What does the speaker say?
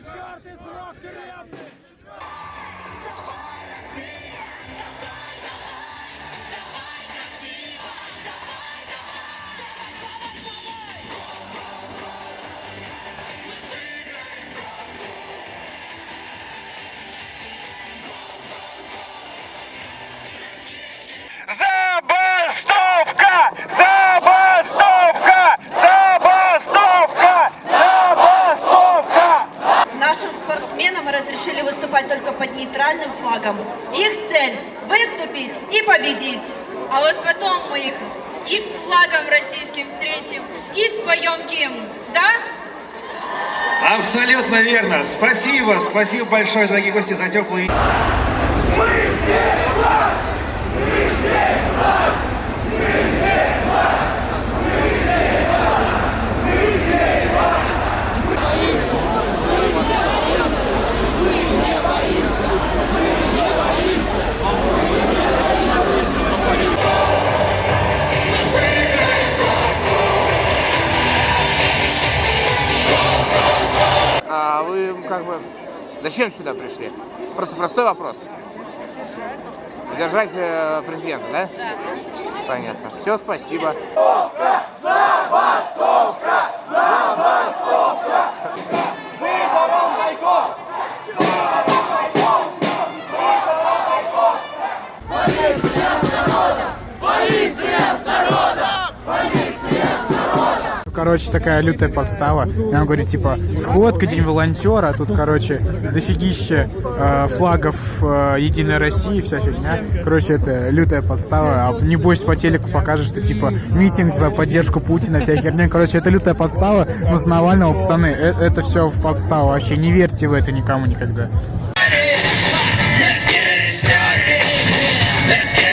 четвертый срок тюремный! спортсменам разрешили выступать только под нейтральным флагом. Их цель – выступить и победить. А вот потом мы их и с флагом российским встретим, и споем гимн, да? Абсолютно верно. Спасибо, спасибо большое, дорогие гости, за теплый... А вы как бы зачем сюда пришли? Просто простой вопрос. Поддержать э, президента, да? Да. Понятно. Все, спасибо. короче, такая лютая подстава. И он говорит, типа, сходка, день волонтера, а тут, короче, дофигище э, флагов э, Единой России, вся фигня. Короче, это лютая подстава. А небось по телеку покажешь, что, типа, митинг за поддержку Путина, вся херня. Короче, это лютая подстава. Но с Навального, пацаны, э это все подстава. Вообще не верьте в это никому никогда. Let's get